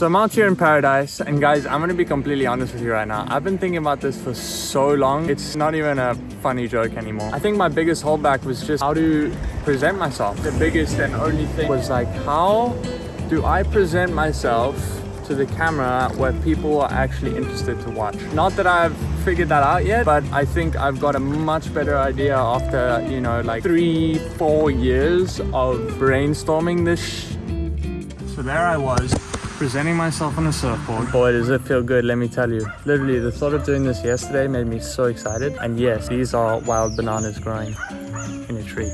So I'm out here in paradise and guys, I'm gonna be completely honest with you right now. I've been thinking about this for so long. It's not even a funny joke anymore. I think my biggest holdback was just how to present myself. The biggest and only thing was like, how do I present myself to the camera where people are actually interested to watch? Not that I've figured that out yet, but I think I've got a much better idea after, you know, like three, four years of brainstorming this. So there I was presenting myself on a surfboard. Boy, does it feel good, let me tell you. Literally, the thought of doing this yesterday made me so excited. And yes, these are wild bananas growing in a tree.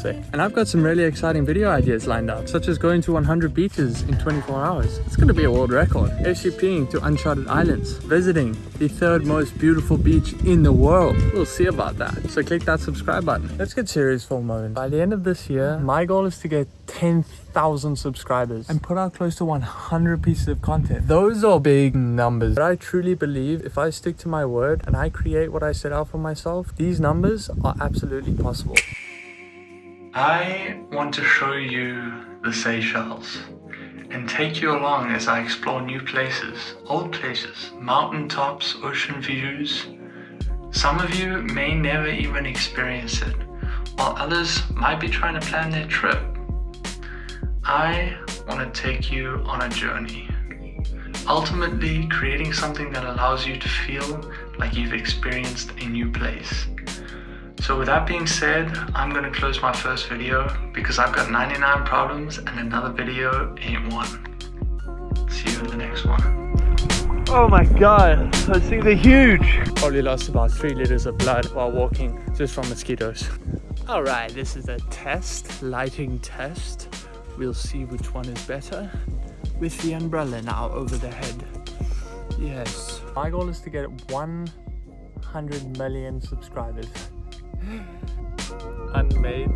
Sick. And I've got some really exciting video ideas lined up, such as going to 100 beaches in 24 hours. It's gonna be a world record. SUPing to uncharted islands, visiting the third most beautiful beach in the world. We'll see about that. So click that subscribe button. Let's get serious for a moment. By the end of this year, my goal is to get 10,000 subscribers and put out close to 100 pieces of content. Those are big numbers. But I truly believe if I stick to my word and I create what I set out for myself, these numbers are absolutely possible. I want to show you the Seychelles and take you along as I explore new places, old places, mountain tops, ocean views. Some of you may never even experience it, while others might be trying to plan their trip. I want to take you on a journey, ultimately creating something that allows you to feel like you've experienced a new place. So with that being said, I'm gonna close my first video because I've got 99 problems and another video ain't one. See you in the next one. Oh my god, those things are huge. Probably lost about three liters of blood while walking just from mosquitoes. All right, this is a test, lighting test. We'll see which one is better with the umbrella now over the head. Yes. My goal is to get 100 million subscribers unmade.